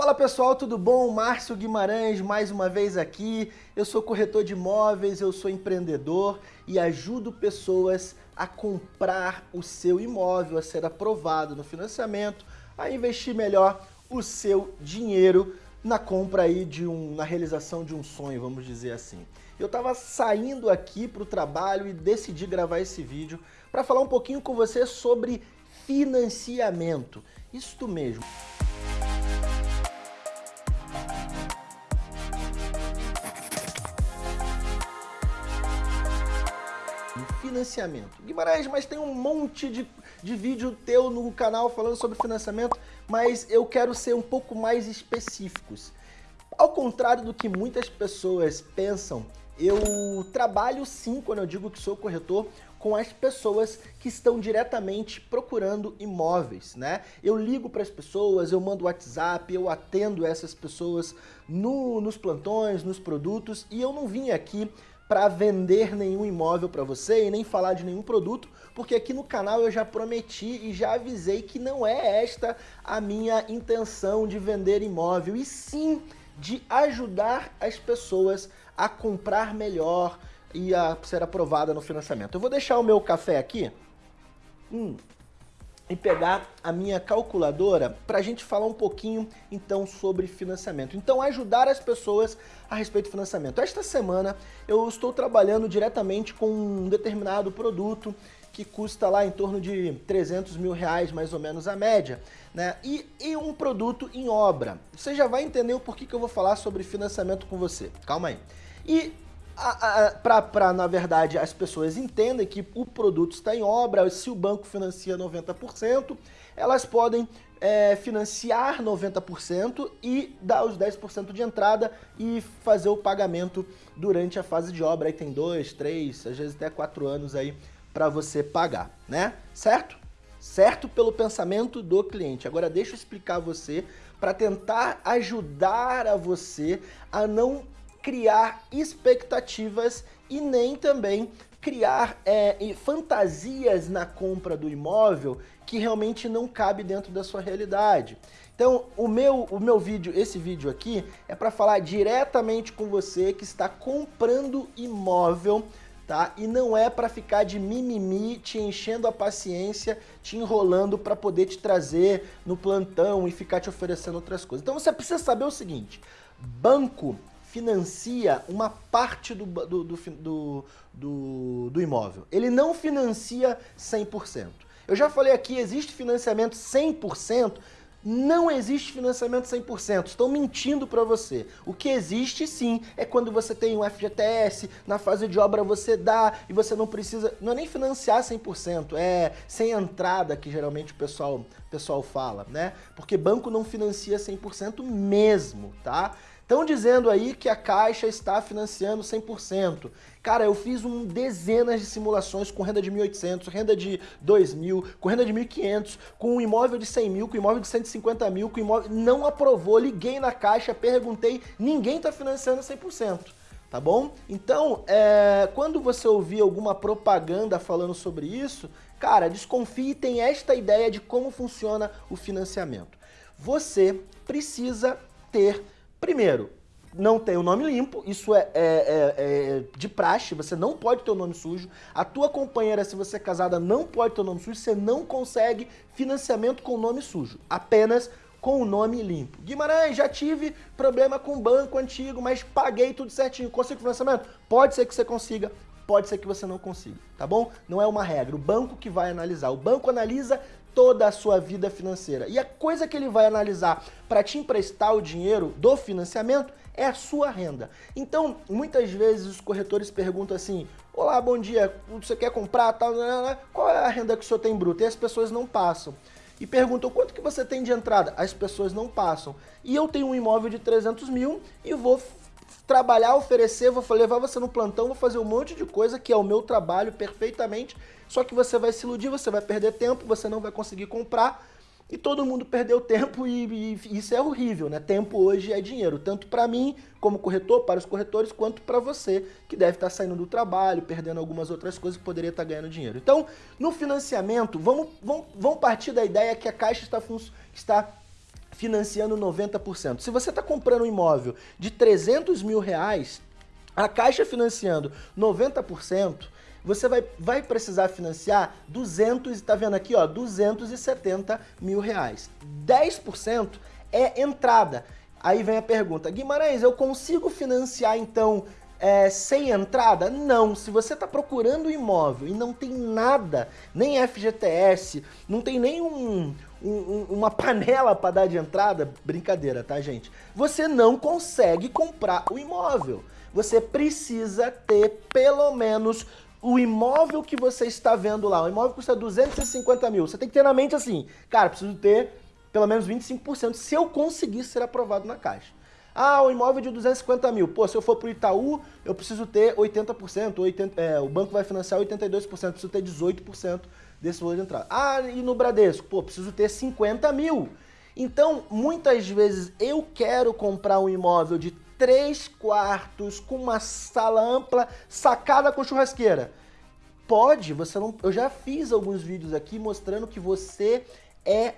Fala pessoal, tudo bom? Márcio Guimarães mais uma vez aqui. Eu sou corretor de imóveis, eu sou empreendedor e ajudo pessoas a comprar o seu imóvel, a ser aprovado no financiamento, a investir melhor o seu dinheiro na compra aí de um, na realização de um sonho, vamos dizer assim. Eu estava saindo aqui para o trabalho e decidi gravar esse vídeo para falar um pouquinho com você sobre financiamento. Isto mesmo. Financiamento. Guimarães, mas tem um monte de, de vídeo teu no canal falando sobre financiamento, mas eu quero ser um pouco mais específicos. Ao contrário do que muitas pessoas pensam, eu trabalho sim, quando eu digo que sou corretor, com as pessoas que estão diretamente procurando imóveis, né? Eu ligo para as pessoas, eu mando WhatsApp, eu atendo essas pessoas no, nos plantões, nos produtos e eu não vim aqui para vender nenhum imóvel para você e nem falar de nenhum produto, porque aqui no canal eu já prometi e já avisei que não é esta a minha intenção de vender imóvel, e sim de ajudar as pessoas a comprar melhor e a ser aprovada no financiamento. Eu vou deixar o meu café aqui. Hum, e pegar a minha calculadora para a gente falar um pouquinho então sobre financiamento. Então ajudar as pessoas a respeito do financiamento. Esta semana eu estou trabalhando diretamente com um determinado produto que custa lá em torno de 300 mil reais mais ou menos a média, né? E, e um produto em obra. Você já vai entender o porquê que eu vou falar sobre financiamento com você. Calma aí. E para, na verdade, as pessoas entendem que o produto está em obra, se o banco financia 90%, elas podem é, financiar 90% e dar os 10% de entrada e fazer o pagamento durante a fase de obra. Aí tem dois, três, às vezes até quatro anos aí para você pagar, né? Certo? Certo pelo pensamento do cliente. Agora deixa eu explicar você para tentar ajudar a você a não criar expectativas e nem também criar é, fantasias na compra do imóvel que realmente não cabe dentro da sua realidade. Então, o meu, o meu vídeo, esse vídeo aqui, é para falar diretamente com você que está comprando imóvel, tá? E não é para ficar de mimimi, te enchendo a paciência, te enrolando para poder te trazer no plantão e ficar te oferecendo outras coisas. Então, você precisa saber o seguinte, banco financia uma parte do, do, do, do, do imóvel. Ele não financia 100%. Eu já falei aqui, existe financiamento 100%, não existe financiamento 100%, estão mentindo para você. O que existe sim é quando você tem um FGTS, na fase de obra você dá e você não precisa, não é nem financiar 100%, é sem entrada que geralmente o pessoal, pessoal fala, né? Porque banco não financia 100% mesmo, tá? Estão dizendo aí que a Caixa está financiando 100%. Cara, eu fiz um dezenas de simulações com renda de 1.800, renda de 2.000, com renda de 1.500, com um imóvel de 100 mil, com um imóvel de 150 mil, com um imóvel... Não aprovou, liguei na Caixa, perguntei, ninguém está financiando 100%. Tá bom? Então, é, quando você ouvir alguma propaganda falando sobre isso, cara, desconfie e tem esta ideia de como funciona o financiamento. Você precisa ter Primeiro, não tem o nome limpo, isso é, é, é, é, de praxe, você não pode ter o nome sujo. A tua companheira, se você é casada, não pode ter o nome sujo, você não consegue financiamento com o nome sujo, apenas com o nome limpo. Guimarães, já tive problema com o banco antigo, mas paguei tudo certinho, consigo financiamento? Pode ser que você consiga, pode ser que você não consiga, tá bom? Não é uma regra, o banco que vai analisar. O banco analisa toda a sua vida financeira. E a coisa que ele vai analisar para te emprestar o dinheiro do financiamento é a sua renda. Então, muitas vezes os corretores perguntam assim, olá, bom dia, você quer comprar tal, qual é a renda que o senhor tem bruta? E as pessoas não passam. E perguntam, quanto que você tem de entrada? As pessoas não passam. E eu tenho um imóvel de 300 mil e vou trabalhar, oferecer, vou levar você no plantão, vou fazer um monte de coisa que é o meu trabalho perfeitamente, só que você vai se iludir, você vai perder tempo, você não vai conseguir comprar e todo mundo perdeu tempo e, e isso é horrível, né? Tempo hoje é dinheiro, tanto para mim como corretor, para os corretores, quanto para você que deve estar tá saindo do trabalho, perdendo algumas outras coisas que poderia estar tá ganhando dinheiro. Então, no financiamento, vamos, vamos, vamos partir da ideia que a Caixa está, está financiando 90%. Se você está comprando um imóvel de 300 mil reais, a Caixa financiando 90%, você vai, vai precisar financiar 200, está vendo aqui, ó, 270 mil reais. 10% é entrada. Aí vem a pergunta, Guimarães, eu consigo financiar então é, sem entrada? Não. Se você está procurando um imóvel e não tem nada, nem FGTS, não tem nem um, um, uma panela para dar de entrada, brincadeira, tá, gente? Você não consegue comprar o imóvel. Você precisa ter pelo menos o imóvel que você está vendo lá. O imóvel custa 250 mil. Você tem que ter na mente assim, cara, preciso ter pelo menos 25% se eu conseguir ser aprovado na Caixa. Ah, o imóvel de 250 mil. Pô, se eu for para o Itaú, eu preciso ter 80%, 80, é, o banco vai financiar 82%, preciso ter 18% desse valor de entrada. Ah, e no Bradesco? Pô, preciso ter 50 mil. Então, muitas vezes eu quero comprar um imóvel de 3 quartos com uma sala ampla, sacada com churrasqueira. Pode, você não. Eu já fiz alguns vídeos aqui mostrando que você é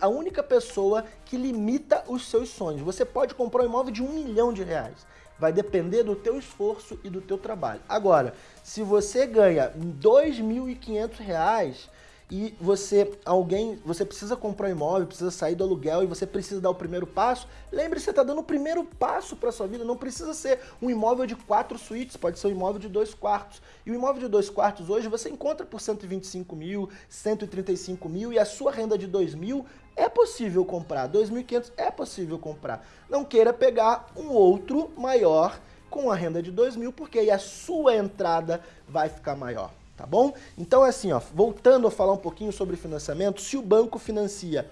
a única pessoa que limita os seus sonhos. Você pode comprar um imóvel de um milhão de reais. Vai depender do teu esforço e do teu trabalho. Agora, se você ganha R$ 2.500, e você, alguém, você precisa comprar um imóvel, precisa sair do aluguel e você precisa dar o primeiro passo, lembre-se, você está dando o primeiro passo para sua vida, não precisa ser um imóvel de quatro suítes, pode ser um imóvel de dois quartos. E o imóvel de dois quartos hoje você encontra por 125 mil, 135 mil e a sua renda de 2 mil é possível comprar, 2.500 é possível comprar. Não queira pegar um outro maior com a renda de 2 mil, porque aí a sua entrada vai ficar maior tá bom? Então assim, ó, voltando a falar um pouquinho sobre financiamento, se o banco financia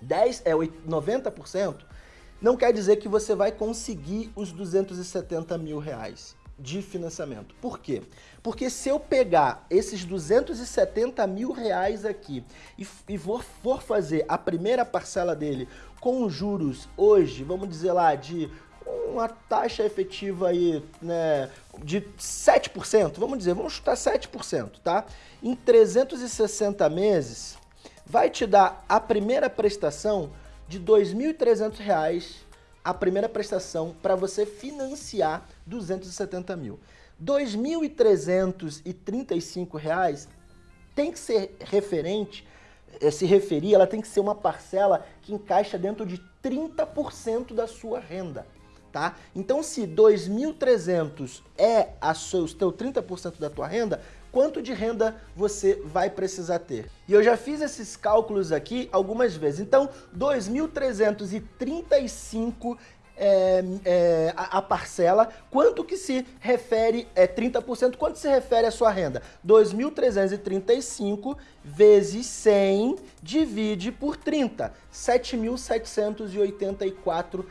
10, é 90%, não quer dizer que você vai conseguir os 270 mil reais de financiamento. Por quê? Porque se eu pegar esses 270 mil reais aqui e, e for, for fazer a primeira parcela dele com juros hoje, vamos dizer lá, de uma taxa efetiva aí, né, de 7%, vamos dizer, vamos chutar 7%, tá? Em 360 meses, vai te dar a primeira prestação de R$ 2.300, a primeira prestação para você financiar 270 mil. R$ 2.335 tem que ser referente, eh, se referir, ela tem que ser uma parcela que encaixa dentro de 30% da sua renda tá? Então se 2.300 é a seu, o teu 30% da tua renda, quanto de renda você vai precisar ter? E eu já fiz esses cálculos aqui algumas vezes. Então, 2.335 é, é, a, a, parcela, quanto que se refere, é 30%, quanto se refere à sua renda? 2.335 vezes 100 divide por 30. R$ 7.784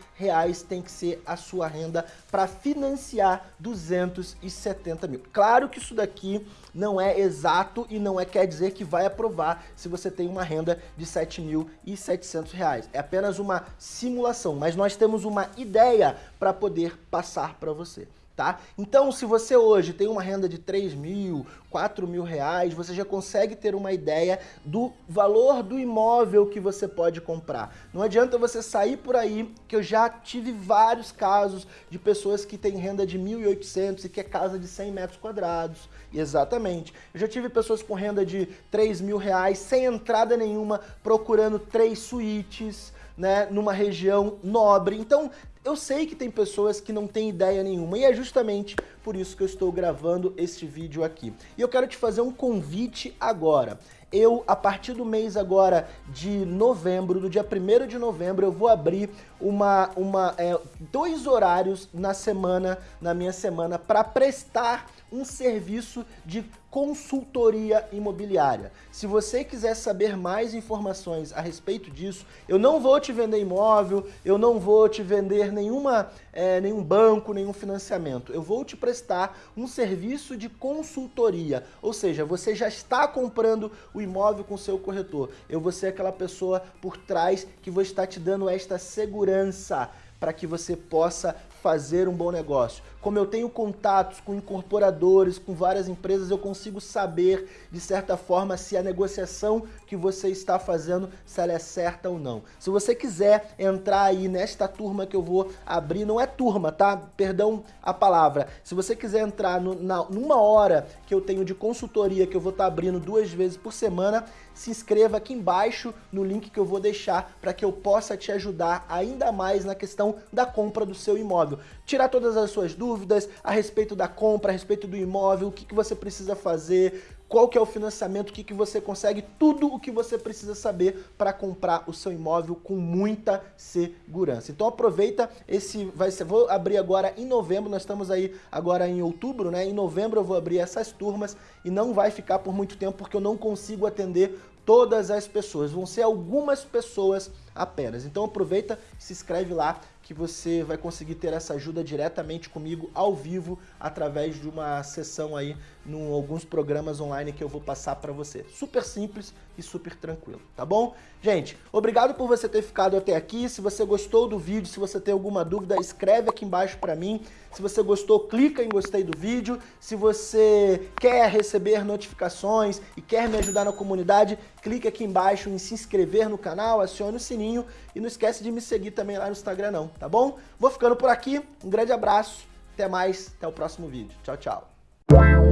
tem que ser a sua renda para financiar 270 mil. Claro que isso daqui não é exato e não é quer dizer que vai aprovar se você tem uma renda de R$ 7.700. É apenas uma simulação, mas nós temos uma ideia para poder passar para você tá? Então, se você hoje tem uma renda de 3 mil, 4 mil reais, você já consegue ter uma ideia do valor do imóvel que você pode comprar. Não adianta você sair por aí, que eu já tive vários casos de pessoas que têm renda de 1.800 e que é casa de 100 metros quadrados. Exatamente. Eu já tive pessoas com renda de 3 mil reais, sem entrada nenhuma, procurando três suítes, né, numa região nobre. Então, eu sei que tem pessoas que não têm ideia nenhuma e é justamente por isso que eu estou gravando este vídeo aqui. E eu quero te fazer um convite agora. Eu, a partir do mês agora de novembro, do dia 1 de novembro, eu vou abrir uma, uma, é, dois horários na semana, na minha semana, para prestar um serviço de consultoria imobiliária. Se você quiser saber mais informações a respeito disso, eu não vou te vender imóvel, eu não vou te vender nenhuma, é, nenhum banco, nenhum financiamento. Eu vou te prestar um serviço de consultoria, ou seja, você já está comprando o imóvel com seu corretor. Eu vou ser aquela pessoa por trás que vou estar te dando esta segurança para que você possa fazer um bom negócio. Como eu tenho contatos com incorporadores, com várias empresas, eu consigo saber, de certa forma, se a negociação que você está fazendo, se ela é certa ou não. Se você quiser entrar aí nesta turma que eu vou abrir, não é turma, tá? Perdão a palavra. Se você quiser entrar no, na, numa hora que eu tenho de consultoria, que eu vou estar abrindo duas vezes por semana, se inscreva aqui embaixo no link que eu vou deixar para que eu possa te ajudar ainda mais na questão da compra do seu imóvel. Tirar todas as suas dúvidas a respeito da compra, a respeito do imóvel, o que, que você precisa fazer, qual que é o financiamento, o que, que você consegue, tudo o que você precisa saber para comprar o seu imóvel com muita segurança. Então aproveita esse, vai ser, vou abrir agora em novembro, nós estamos aí agora em outubro, né? Em novembro eu vou abrir essas turmas e não vai ficar por muito tempo porque eu não consigo atender todas as pessoas, vão ser algumas pessoas apenas. Então aproveita, se inscreve lá que você vai conseguir ter essa ajuda diretamente comigo ao vivo através de uma sessão aí em alguns programas online que eu vou passar para você. Super simples e super tranquilo, tá bom? Gente, obrigado por você ter ficado até aqui. Se você gostou do vídeo, se você tem alguma dúvida, escreve aqui embaixo para mim. Se você gostou, clica em gostei do vídeo. Se você quer receber notificações e quer me ajudar na comunidade, clique aqui embaixo em se inscrever no canal, acione o sininho e não esquece de me seguir também lá no Instagram não, tá bom? Vou ficando por aqui, um grande abraço, até mais, até o próximo vídeo. Tchau, tchau.